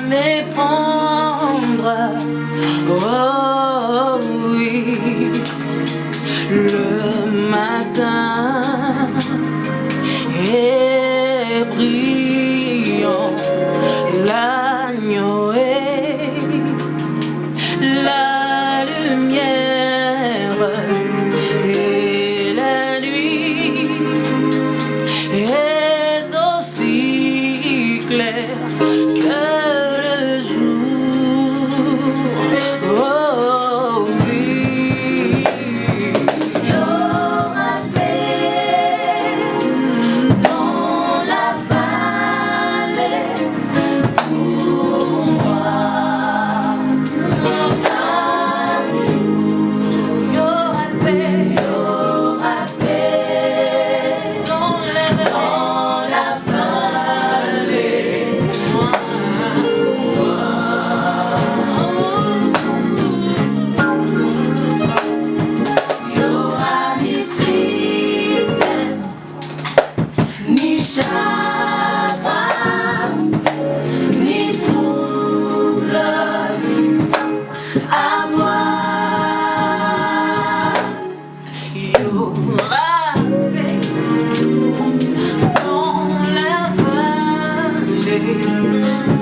méprendre. Oh. you.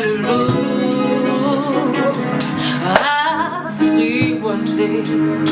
belle route así